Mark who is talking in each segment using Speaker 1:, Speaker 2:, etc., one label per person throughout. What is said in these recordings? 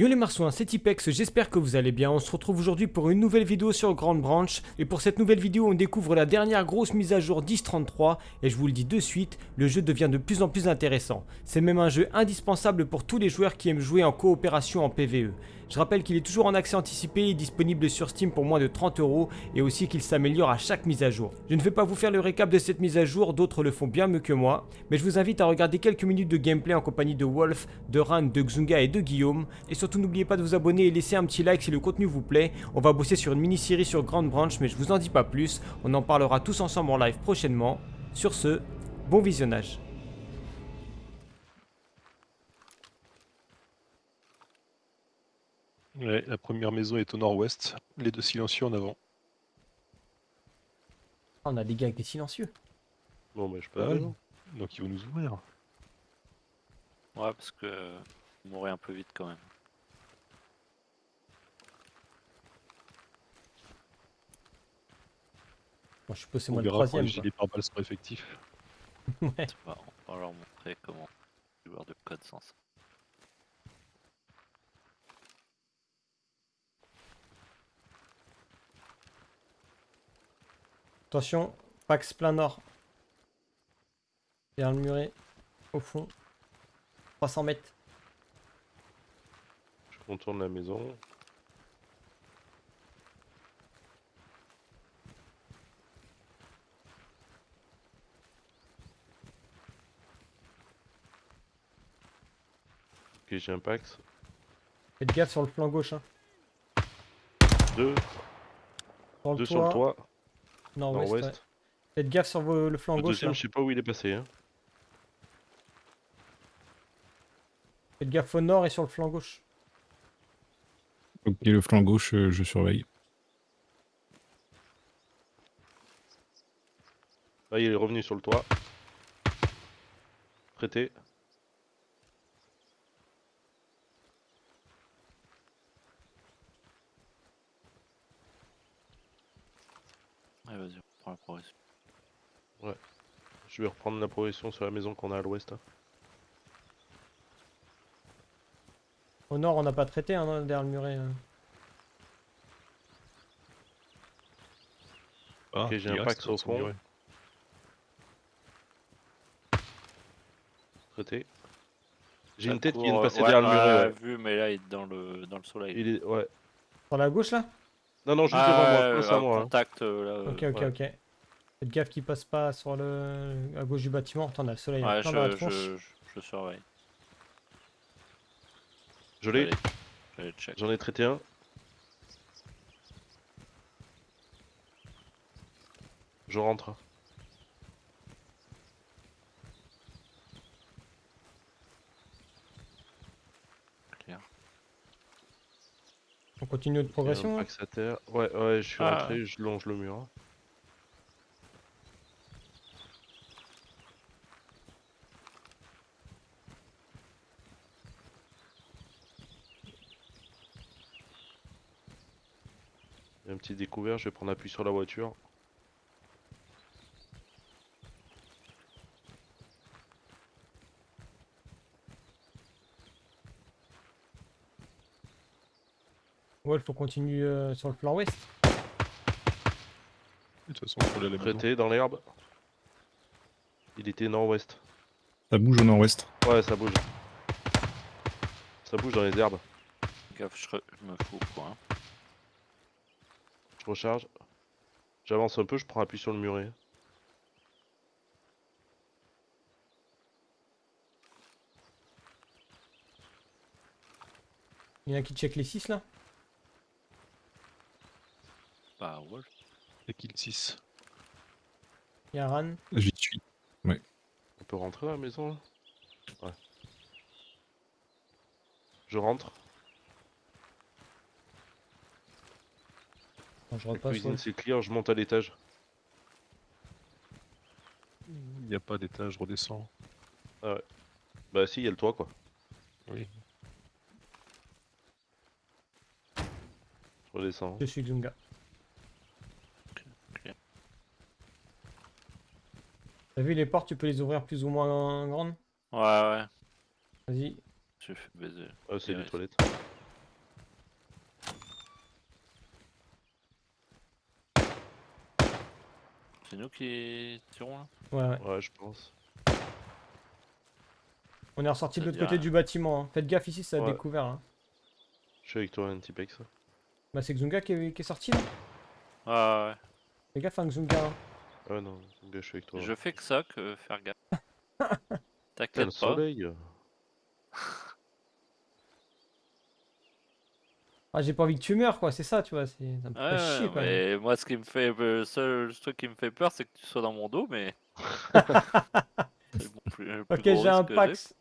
Speaker 1: Yo les marsouins, c'est Tipex, j'espère que vous allez bien. On se retrouve aujourd'hui pour une nouvelle vidéo sur Grand Branch. Et pour cette nouvelle vidéo, on découvre la dernière grosse mise à jour 10.33. Et je vous le dis de suite, le jeu devient de plus en plus intéressant. C'est même un jeu indispensable pour tous les joueurs qui aiment jouer en coopération en PvE. Je rappelle qu'il est toujours en accès anticipé et disponible sur Steam pour moins de 30 euros et aussi qu'il s'améliore à chaque mise à jour. Je ne vais pas vous faire le récap de cette mise à jour, d'autres le font bien mieux que moi, mais je vous invite à regarder quelques minutes de gameplay en compagnie de Wolf, de Ran, de Xunga et de Guillaume. Et surtout n'oubliez pas de vous abonner et laisser un petit like si le contenu vous plaît. On va bosser sur une mini-série sur Grand Branch mais je vous en dis pas plus, on en parlera tous ensemble en live prochainement. Sur ce, bon visionnage.
Speaker 2: Ouais, la première maison est au nord-ouest, les deux silencieux en avant.
Speaker 1: Ah, on a des gars avec des silencieux.
Speaker 2: Bon bah je peux. Donc ils vont nous ouvrir.
Speaker 3: Ouais, parce que vous mourrez un peu vite quand même.
Speaker 1: Bon, je suppose c'est
Speaker 2: On
Speaker 1: moi le troisième.
Speaker 2: les gilets pare-balles
Speaker 1: quoi. Ouais.
Speaker 3: On va leur montrer comment jouer de code sans ça.
Speaker 1: Attention, Pax plein nord. Derrière le muret, au fond. 300 mètres.
Speaker 2: Je contourne la maison. Ok, j'ai un Pax.
Speaker 1: Faites gaffe sur le flanc gauche. Hein.
Speaker 2: Deux,
Speaker 1: Sur le
Speaker 2: deux
Speaker 1: toit.
Speaker 2: sur le toit,
Speaker 1: Nord-ouest. ouais. Faites gaffe sur vos- le flanc
Speaker 2: Le
Speaker 1: gauche.
Speaker 2: deuxième,
Speaker 1: là.
Speaker 2: je sais pas où il est passé. Hein.
Speaker 1: Faites gaffe au nord et sur le flanc gauche.
Speaker 4: Ok, le flanc gauche, euh, je surveille.
Speaker 2: Là, il est revenu sur le toit. Traité.
Speaker 3: Allez, la progression.
Speaker 2: Je vais reprendre la progression sur la maison qu'on a à l'ouest. hein.
Speaker 1: Au nord, on n'a pas traité hein, derrière le muret. hein.
Speaker 2: Ok, j'ai un Pax au fond. Traité. J'ai une tête qui vient de
Speaker 3: euh,
Speaker 2: passer
Speaker 3: ouais,
Speaker 2: derrière le muret.
Speaker 3: ouais,
Speaker 2: ouais.
Speaker 3: vu, mais là, il est dans le, dans le soleil.
Speaker 2: Il est... Ouais.
Speaker 1: Sur la gauche là?
Speaker 2: Non, non, juste
Speaker 3: Ah,
Speaker 2: devant moi,
Speaker 3: ouais,
Speaker 2: à hein.
Speaker 3: contact, euh, là. euh,
Speaker 1: Ok, ok,
Speaker 2: ouais.
Speaker 1: ok. Faites gaffe qu'il passe pas sur le à gauche du bâtiment. Attends, on a le soleil
Speaker 3: Ouais,
Speaker 1: plein dans la
Speaker 3: je,
Speaker 1: tronche.
Speaker 3: je, je, je surveille.
Speaker 2: Je l'ai, j'en ai traité un. Je rentre.
Speaker 3: Clair.
Speaker 1: On continue notre progression. hein
Speaker 2: Pax à terre. Ouais, ouais, je suis
Speaker 3: Ah.
Speaker 2: rentré, je longe le mur. Il découvert, je vais prendre appui sur la voiture.
Speaker 1: Ouais, il faut continuer euh, sur le flanc ouest.
Speaker 2: De toute façon, on peut aller dans l'herbe. Il était nord-ouest.
Speaker 4: Ça bouge au nord-ouest.
Speaker 2: Ouais, ça bouge. Ça bouge dans les herbes.
Speaker 3: Gaffe, je, re- je me fous au coin.
Speaker 2: Recharge. J'avance un peu, je prends appui sur le muret.
Speaker 1: Il y en a qui check les 6 là
Speaker 3: Bah, Wolf.
Speaker 2: Et kill 6.
Speaker 1: Il y a Ran.
Speaker 4: J'y suis.
Speaker 2: On peut rentrer dans la maison là? Ouais. Je rentre. La cuisine
Speaker 1: ouais.
Speaker 2: c'est clear, je monte à l'étage.
Speaker 5: Il n'y a pas d'étage, je redescends.
Speaker 2: Bah si, il y a le toit quoi.
Speaker 5: Oui.
Speaker 2: Je redescends.
Speaker 1: Je suis Xunga.
Speaker 3: ok.
Speaker 1: T'as vu les portes, tu peux les ouvrir plus ou moins grandes?
Speaker 3: Ouais, ouais.
Speaker 1: Vas-y.
Speaker 3: Je fais baiser.
Speaker 2: Ah, c'est
Speaker 3: Ouais,
Speaker 2: les toilettes.
Speaker 3: Qui tirons là
Speaker 1: Ouais, ouais.
Speaker 2: Ouais, je pense.
Speaker 1: On est ressorti de l'autre côté du bâtiment. hein. Faites gaffe ici, ça a
Speaker 2: Ouais.
Speaker 1: découvert. hein.
Speaker 2: Je suis avec toi, Antipex.
Speaker 1: Bah, c'est Xunga qui est, qui est sorti là.
Speaker 3: Ah ouais.
Speaker 1: Fais gaffe, hein, Xunga. hein.
Speaker 2: Ah non, gars, je suis avec toi.
Speaker 3: Je fais que ça, que faire gaffe. T'inquiète pas.
Speaker 2: soleil.
Speaker 1: Ah, j'ai pas envie que tu meurs, quoi. C'est ça, tu vois. c'est- Ça me fait
Speaker 3: Ouais,
Speaker 1: chier, quand même.
Speaker 3: mais moi, ce qui me fait, le seul truc qui me fait peur, c'est que tu sois dans mon dos, mais. Bon plus- plus
Speaker 1: Ok, j'ai un Pax.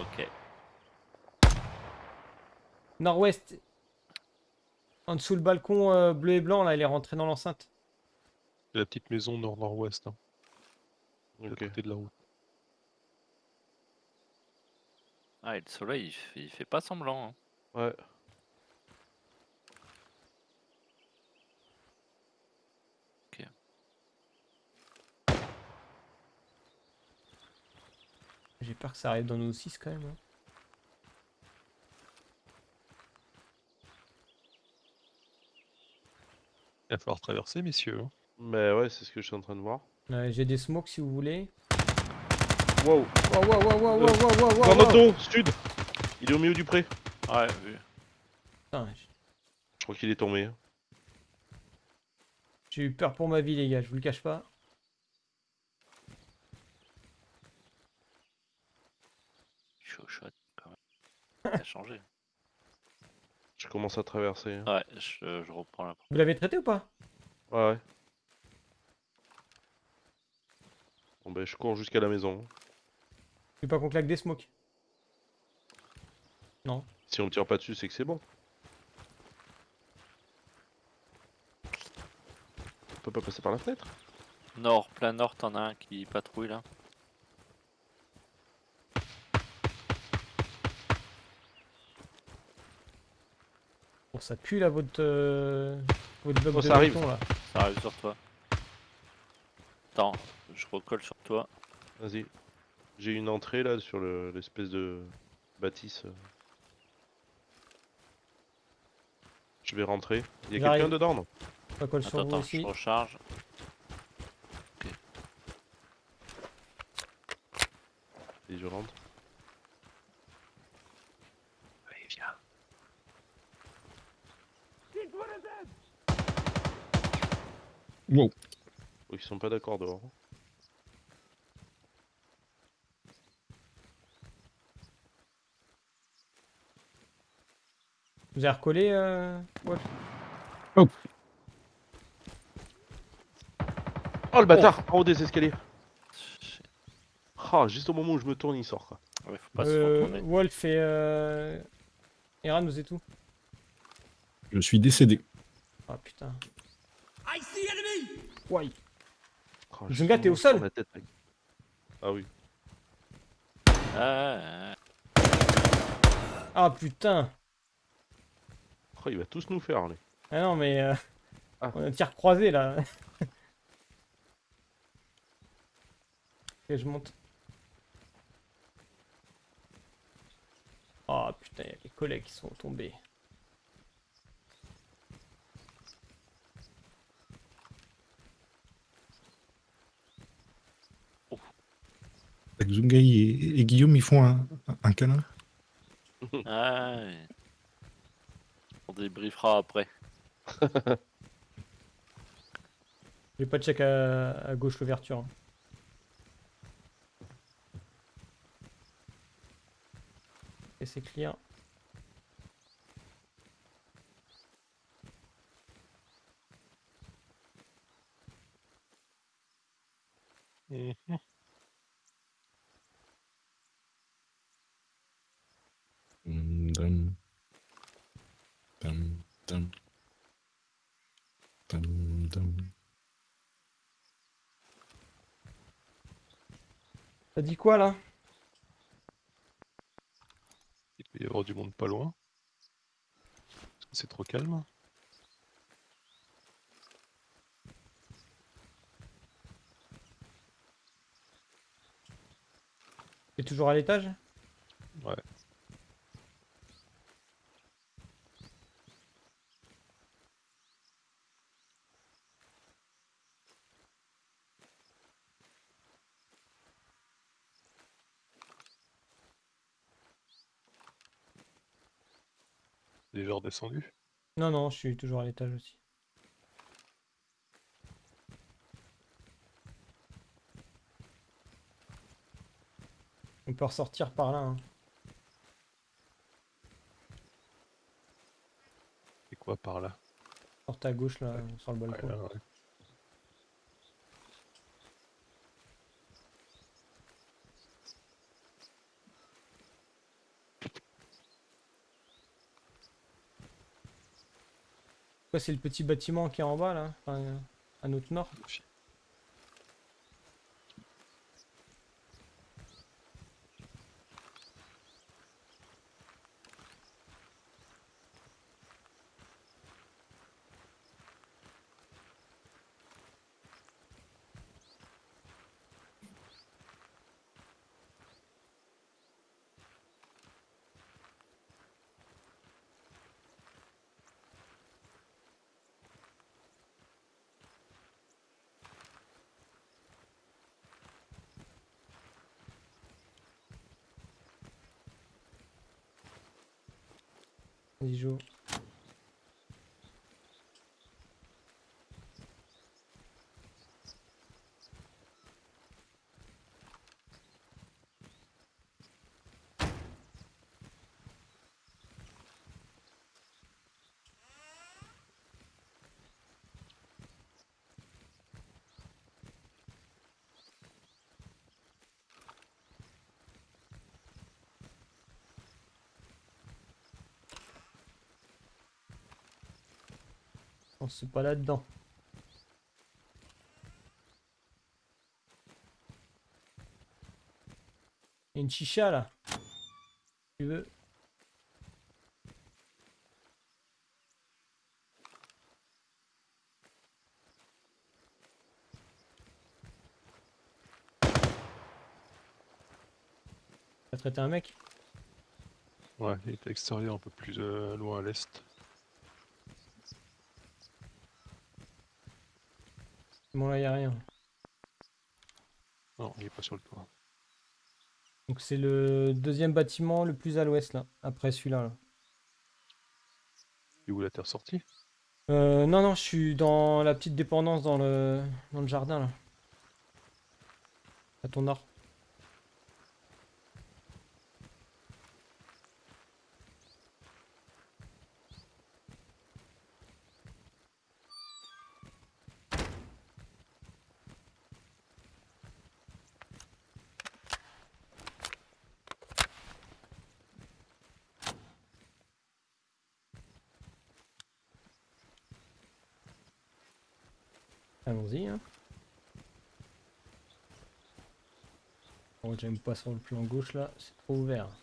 Speaker 3: Ok.
Speaker 1: Nord-ouest. En dessous le balcon euh, bleu et blanc, là, il est rentré dans l'enceinte.
Speaker 5: La petite maison nord-nord-ouest, hein, côté de la route.
Speaker 3: Ah, et le soleil, il fait, il fait pas semblant. hein.
Speaker 2: Ouais.
Speaker 1: J'ai peur que ça arrive dans nos 6 quand même. hein.
Speaker 5: Il va falloir traverser, messieurs. hein.
Speaker 2: Mais ouais, c'est ce que je suis en train de voir.
Speaker 1: Ouais, j'ai des smokes si vous voulez.
Speaker 2: Wow.
Speaker 1: Wow, wow, wow, wow, wow, wow, wow, wow,
Speaker 2: Dans notre
Speaker 1: wow.
Speaker 2: dos, sud Il est au milieu du pré.
Speaker 3: Ouais, vu.
Speaker 1: Putain, j-
Speaker 2: Je crois qu'il est tombé. hein.
Speaker 1: J'ai eu peur pour ma vie, les gars, je vous le cache pas.
Speaker 3: Chaud, chaud, quand même. Ça a changé.
Speaker 2: Je commence à traverser. hein.
Speaker 3: Ouais, je, je reprends la.
Speaker 1: Vous l'avez traité ou pas?
Speaker 2: Ouais, ouais. Bon ben, je cours jusqu'à la maison.
Speaker 1: Je veux pas qu'on claque des smokes?
Speaker 2: Si on me tire pas dessus, c'est que c'est bon. On peut pas passer par la fenêtre?
Speaker 3: Nord, plein nord, t'en as un qui patrouille là.
Speaker 1: Bon, ça pue là, votre, euh, votre bloc
Speaker 2: Oh,
Speaker 1: de
Speaker 2: ça arrive.
Speaker 1: béton, là.
Speaker 3: Ça arrive sur toi. Attends, je recolle sur toi.
Speaker 2: Vas-y. J'ai une entrée là sur le- l'espèce de bâtisse. euh. Je vais rentrer. Il y a quelqu'un dedans non
Speaker 1: Ça colle sur
Speaker 3: Attends, je recharge.
Speaker 2: Et je rentre.
Speaker 5: Allez, viens.
Speaker 4: Wow.
Speaker 2: Oh, ils sont pas d'accord dehors.
Speaker 1: Vous avez recollé euh... Wolf
Speaker 2: Oh le bâtard En haut des escaliers. Ah, juste au moment où je me tourne, il sort quoi.
Speaker 3: Ouais, faut pas se
Speaker 1: Euh,
Speaker 3: retourner.
Speaker 1: Wolf et... Euh... Eran, vous êtes où?
Speaker 4: Je suis décédé.
Speaker 1: Ah putain. Ouais.
Speaker 2: Ah,
Speaker 1: Zunga,
Speaker 2: juste
Speaker 1: t'es au sol
Speaker 2: la tête, mec. Ah oui.
Speaker 3: Ah,
Speaker 1: Ah putain
Speaker 2: Oh, il va tous nous faire, lui.
Speaker 1: Ah non mais... euh,
Speaker 2: Ah.
Speaker 1: On a un tir croisé là. ok, je monte. Ah putain, il y a les collègues qui sont tombés.
Speaker 4: Zungai et, et Guillaume, ils font un, un câlin.
Speaker 3: ah, ouais. On débriefera après.
Speaker 1: Je vais pas check à, à gauche l'ouverture. hein. Et c'est clear. T'as dit quoi là?
Speaker 5: Il peut y avoir du monde pas loin. C'est trop calme?
Speaker 1: T'es toujours à l'étage
Speaker 5: Ouais.
Speaker 1: Non, non, je suis toujours à l'étage aussi. On peut ressortir par là. Hein.
Speaker 5: C'est quoi par là?
Speaker 1: Porte à gauche là, sur le
Speaker 5: Ouais,
Speaker 1: balcon.
Speaker 5: là, ouais.
Speaker 1: C'est le petit bâtiment qui est en bas là À notre nord Vas-y, On c'est pas là-dedans. Il y a une chicha là. Tu veux T'as traité un mec?
Speaker 5: Ouais, il était extérieur un peu plus euh, loin à l'est.
Speaker 1: Bon là y a rien.
Speaker 5: Non, il est pas sur le toit.
Speaker 1: Donc c'est le deuxième bâtiment le plus à l'ouest là, après celui-là. Là.
Speaker 5: Et où la terre sortie?
Speaker 1: Euh, non, non, je suis dans la petite dépendance dans le, dans le jardin là. À ton nord. Allons-y. Hein. Bon, j'aime pas sur le plan gauche là, c'est trop ouvert.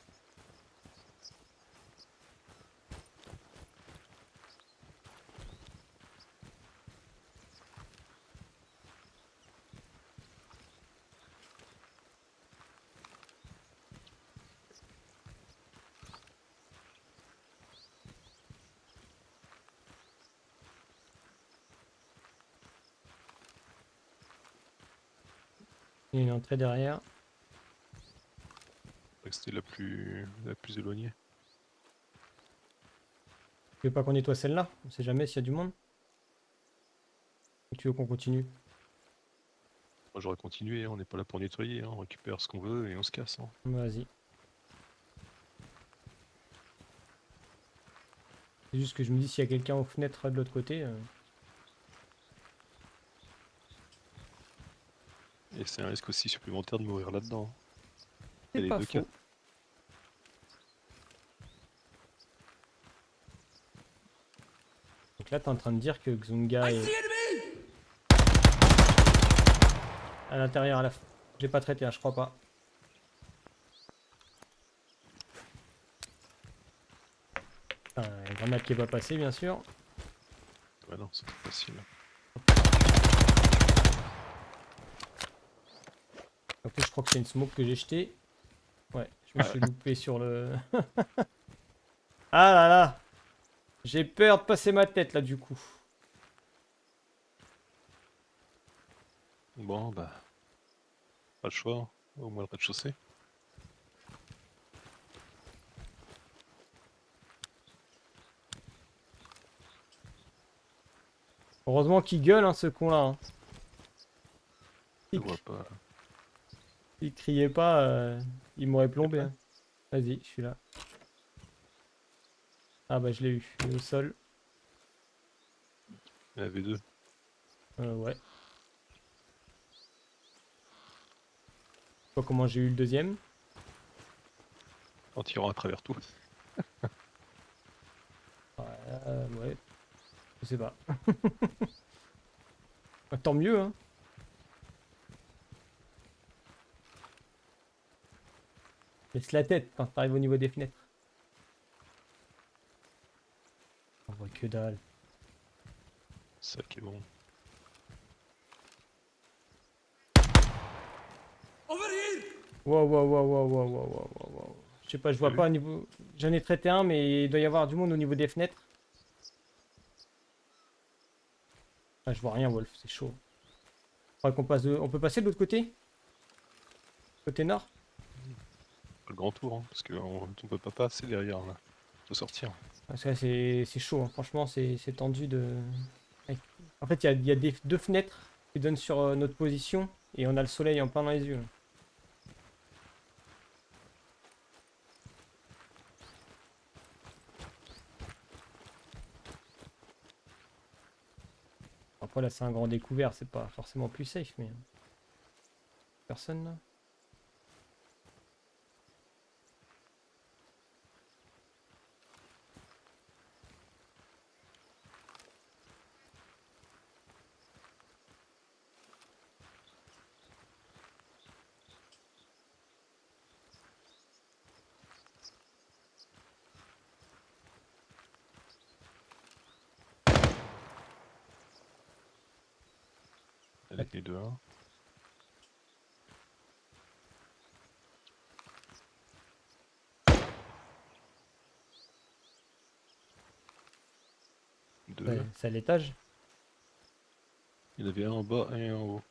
Speaker 1: Il y a une entrée derrière.
Speaker 5: C'était la plus, la plus éloignée.
Speaker 1: Tu veux pas qu'on nettoie celle-là? On sait jamais s'il y a du monde. Ou tu veux qu'on continue?
Speaker 5: Moi j'aurais continué, on n'est pas là pour nettoyer, hein, on récupère ce qu'on veut et on se casse. hein.
Speaker 1: Vas-y. C'est juste que je me dis s'il y a quelqu'un aux fenêtres de l'autre côté. euh,
Speaker 5: Et c'est un risque aussi supplémentaire de mourir là-dedans.
Speaker 1: C'est
Speaker 5: Il y a les
Speaker 1: pas
Speaker 5: deux
Speaker 1: faux.
Speaker 5: cas.
Speaker 1: Donc là, t'es en train de dire que Xunga est... À l'intérieur, à la... f- J'ai pas traité, hein, je crois pas. Enfin, une grenade qui est pas passée, bien sûr.
Speaker 5: Ouais, non, c'est trop facile.
Speaker 1: je crois que c'est une smoke que j'ai jetée. Ouais, je me ah suis loupé sur le... ah là là J'ai peur de passer ma tête là du coup.
Speaker 5: Bon bah... Pas le choix, au moins le rez-de-chaussée.
Speaker 1: Heureusement qu'il gueule hein, ce
Speaker 5: con
Speaker 1: là.
Speaker 5: Hein. Pas
Speaker 1: il criait pas, euh, il m'aurait plombé. hein. Vas-y, je suis là. Ah bah je l'ai eu, il est au sol.
Speaker 5: Il y en avait deux.
Speaker 1: Euh, ouais. Je sais pas comment j'ai eu le deuxième.
Speaker 5: En tirant à travers tout.
Speaker 1: Ouais, euh, ouais. Je sais pas. Bah, Tant mieux, hein. Laisse la tête quand t'arrives au niveau des fenêtres. On voit que dalle.
Speaker 5: Ça qui est bon.
Speaker 1: Wow, wow, wow, wow, wow, wow, wow, wow. Je sais pas, je vois pas au niveau... J'en ai traité un, mais il doit y avoir du monde au niveau des fenêtres. Ah, je vois rien, Wolf, c'est chaud. On peut passer de l'autre côté? Côté nord?
Speaker 5: Le grand tour, hein, parce qu'on on peut pas passer derrière là. Sortir.
Speaker 1: Parce que c'est chaud, hein. franchement, c'est tendu de. En fait, il y y a des, deux fenêtres qui donnent sur euh, notre position et on a le soleil en plein dans les yeux. Après, là, c'est un grand découvert, c'est pas forcément plus safe, mais. Personne là
Speaker 5: Elle était deux. hein. Deux.
Speaker 1: Ouais, C'est à l'étage
Speaker 5: Il y en avait un en bas et un en haut.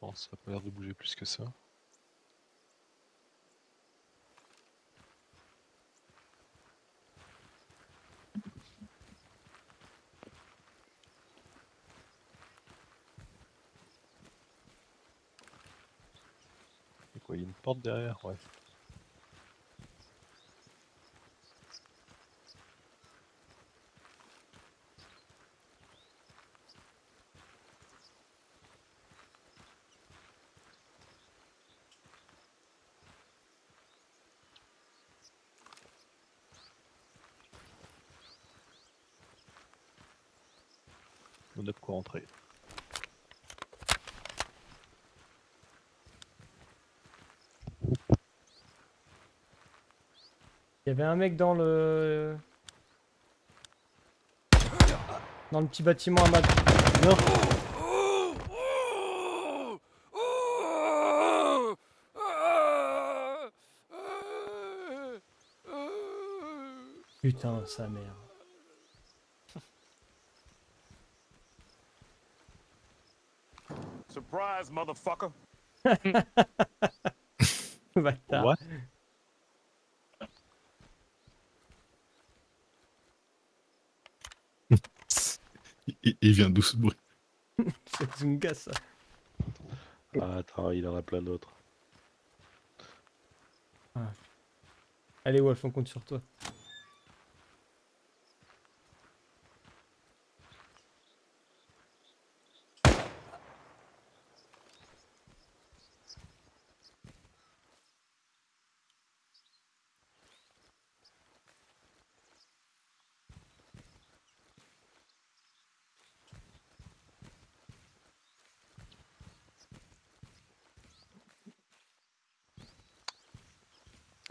Speaker 5: Bon, ça a pas l'air de bouger plus que ça. Et quoi, il y a une porte derrière Ouais. On a de quoi rentrer.
Speaker 1: Il y avait un mec dans le. Dans le petit bâtiment à. Non Putain, sa mère.
Speaker 6: Surprise, motherfucker.
Speaker 5: What?
Speaker 4: Il, il vient d'où ce bruit
Speaker 1: C'est Zunga ça.
Speaker 2: Ah, attends, il en a plein d'autres.
Speaker 1: Allez Wolf, on compte sur toi.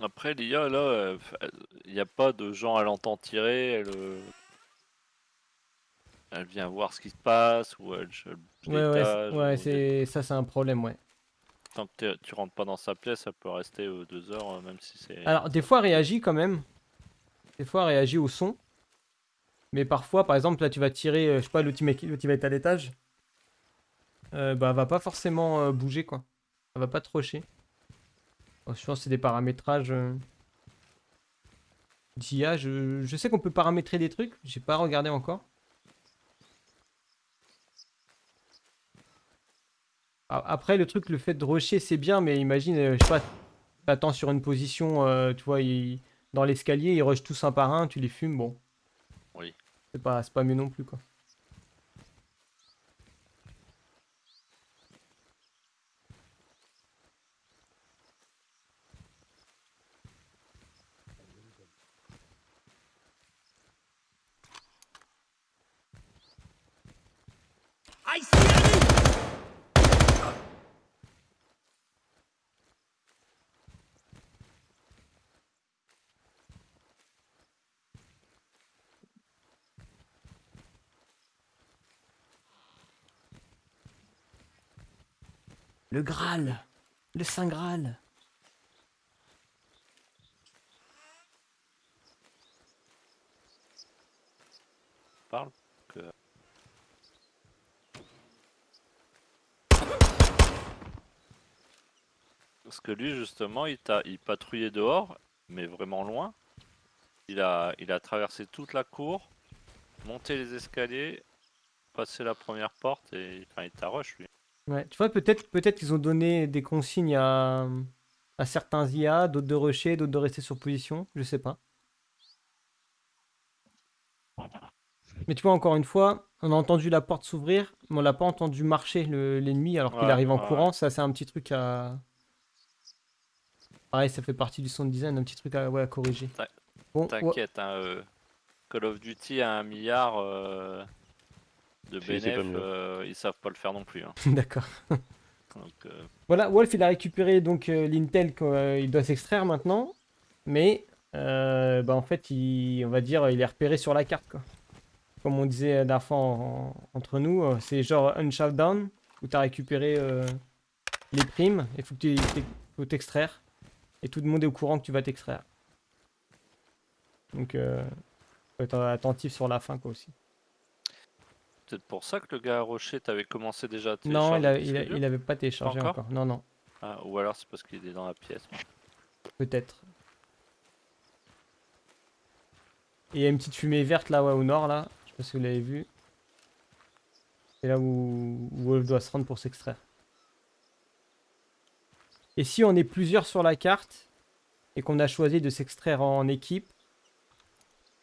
Speaker 3: Après, l'IA, là, euh, il n'y a pas de gens à l'entendre tirer. Elle, euh, elle vient voir ce qui se passe ou elle, elle
Speaker 1: Ouais, ouais, ouais, c'est ça, c'est un problème, ouais.
Speaker 3: Tant que tu rentres pas dans sa pièce, elle peut rester euh, deux heures, euh, même si c'est.
Speaker 1: Alors, des fois, elle réagit quand même. Des fois, elle réagit au son. Mais parfois, par exemple, là, tu vas tirer, euh, je sais pas, l'outil l'outil va être à l'étage. Euh, bah, elle va pas forcément euh, bouger, quoi. Elle va pas te Oh, je pense que c'est des paramétrages euh, d'IA. Je, je sais qu'on peut paramétrer des trucs. J'ai pas regardé encore. Après, le truc, le fait de rusher, c'est bien, mais imagine, euh, je sais pas, t'attends sur une position, euh, tu vois, il- dans l'escalier, ils rushent tous un par un, tu les fumes, bon.
Speaker 3: Oui.
Speaker 1: C'est pas, c'est pas mieux non plus, quoi. Le Graal Le Saint Graal
Speaker 3: Parle. Que... Parce que lui, justement, il, t'a- il patrouillait dehors, mais vraiment loin. Il a, il a traversé toute la cour, monté les escaliers, passé la première porte et enfin, il t'a rush, lui.
Speaker 1: Ouais, tu vois, peut-être peut-être qu'ils ont donné des consignes à, à certains IA, d'autres de rusher, d'autres de rester sur position, je sais pas. Mais tu vois, encore une fois, on a entendu la porte s'ouvrir, mais on l'a pas entendu marcher le- l'ennemi alors qu'il
Speaker 3: Ouais,
Speaker 1: arrive en
Speaker 3: ouais,
Speaker 1: courant. Ça, c'est un petit truc à. Pareil, ça fait partie du sound design, un petit truc à, ouais, à corriger. Ouais,
Speaker 3: T'inquiète, hein, euh, Call of Duty a un milliard euh, de
Speaker 2: Si,
Speaker 3: bénéf, euh, ils savent pas le faire non plus. hein.
Speaker 1: d'accord.
Speaker 3: Euh,
Speaker 1: Voilà, Wolf, il a récupéré donc euh, l'Intel qu'il doit s'extraire maintenant, mais euh, bah, en fait, il, on va dire, il est repéré sur la carte, quoi. Comme on disait fois en- entre nous, c'est genre un shutdown où tu as récupéré euh, les primes et faut que tu faut t'extraire. Et tout le monde est au courant que tu vas t'extraire. Donc, euh, faut être attentif sur la fin, quoi, aussi.
Speaker 3: peut-être pour ça que le gars à Rocher t'avait commencé déjà à
Speaker 1: Non, il,
Speaker 3: télécharger
Speaker 1: a-
Speaker 3: le
Speaker 1: il, a- avait pas téléchargé
Speaker 3: encore
Speaker 1: encore. Non, non,
Speaker 3: Ah, ou alors c'est parce qu'il est dans la pièce.
Speaker 1: peut-être. Et il y a une petite fumée verte là, ouais, au nord, là. Je sais pas si vous l'avez vu. C'est là où, où Wolf doit se rendre pour s'extraire. Et si on est plusieurs sur la carte et qu'on a choisi de s'extraire en équipe,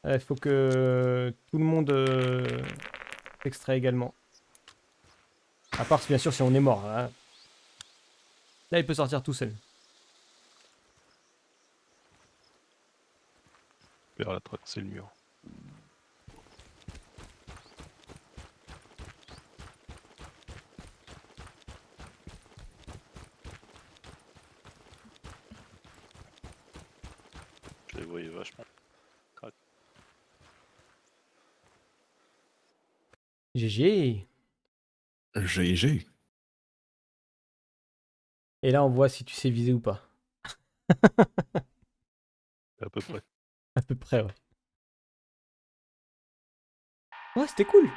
Speaker 1: il faut que tout le monde euh, également. À part bien sûr si on est mort. hein. Là, il peut sortir tout seul.
Speaker 5: Vers la le mur.
Speaker 3: Voyais vachement.
Speaker 1: GG.
Speaker 4: GG.
Speaker 1: Et là, on voit si tu sais viser ou pas.
Speaker 5: À peu près.
Speaker 1: À peu près, ouais. Ouais, c'était cool.